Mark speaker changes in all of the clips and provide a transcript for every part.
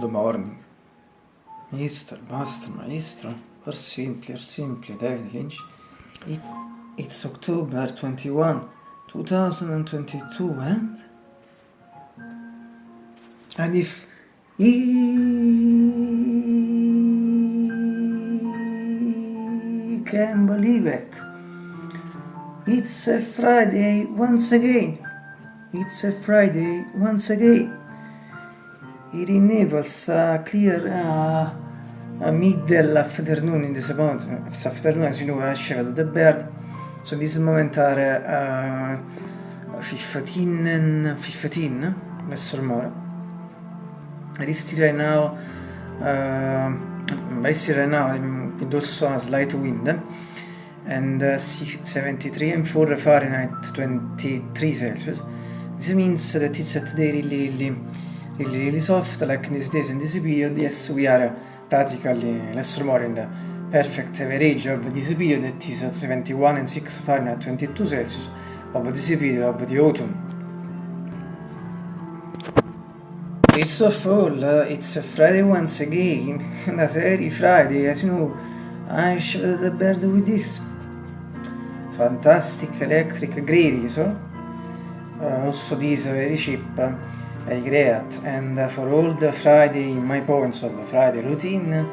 Speaker 1: the morning. Mister, master, maestro, or simply, or simply, David Lynch. It, it's October 21, 2022, and? And if he can believe it, it's a Friday once again. It's a Friday once again. It enables a clear uh, middle afternoon in this moment. This afternoon, as you know, I shaved the beard. So this moment are uh, 15 and 15, less or more. I still right now, uh, I still right now, with also a slight wind. And uh, 73 and 4 Fahrenheit, 23 Celsius. This means that it's at day really, really, really, really soft, like in these days in this period. Yes, we are practically in the perfect average of this period, that is 71 and 6 Fahrenheit, 22 Celsius, of this period of the autumn. First of all, uh, it's a Friday once again, and as Friday, as you know, I shave the bird with this fantastic electric grey razor uh, also this very cheap uh, I create and for all the Friday my points of Friday routine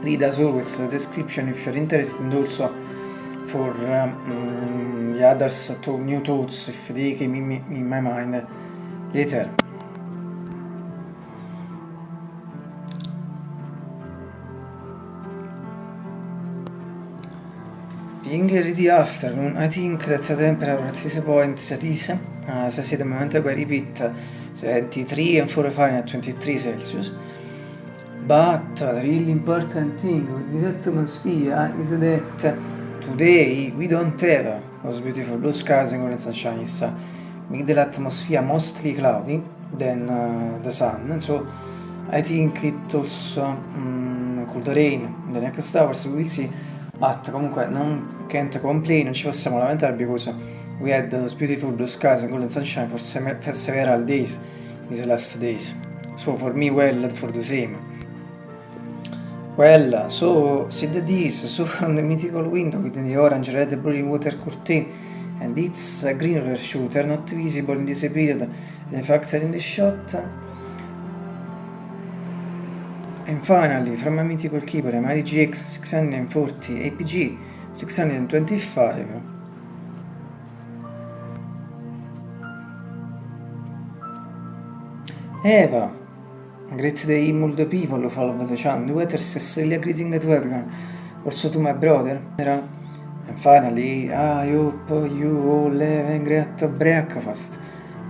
Speaker 1: read as always the description if you're interested and also for um, the others to new thoughts if they came in, in my mind later. Being the afternoon, I think that the temperature at this point is, as I said a moment ago, I repeat, 73 and 4 Fahrenheit, 23 Celsius. But the really important thing with this atmosphere is that today we don't have those beautiful blue skies and golden sunshine. It's middle atmosphere mostly cloudy than uh, the sun. And so I think it also um, could rain in the next hours. We will see. But comunque non can't complain, non ci possiamo lamentare because we had those beautiful blue skies and golden sunshine for, for several days these last days. So for me well for the same. Well, so see the this, so from the mythical window with the orange, red, blue water curtain and it's a green roller shooter not visible in this period, the factor in the shot And finally, from a mythical keyboard, MIDI GX 640 APG 625. Eva, great day multiple people follow the channel, weather Cecilia greeting to everyone, also to my brother. And finally, I hope you all have a great breakfast.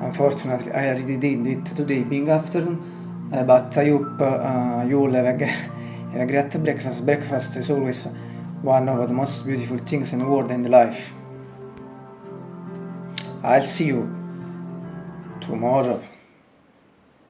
Speaker 1: Unfortunately, I already did it today, being afternoon. Uh, but I hope uh, you all have a, have a great breakfast. Breakfast is always one of the most beautiful things in the world and life. I'll see you tomorrow.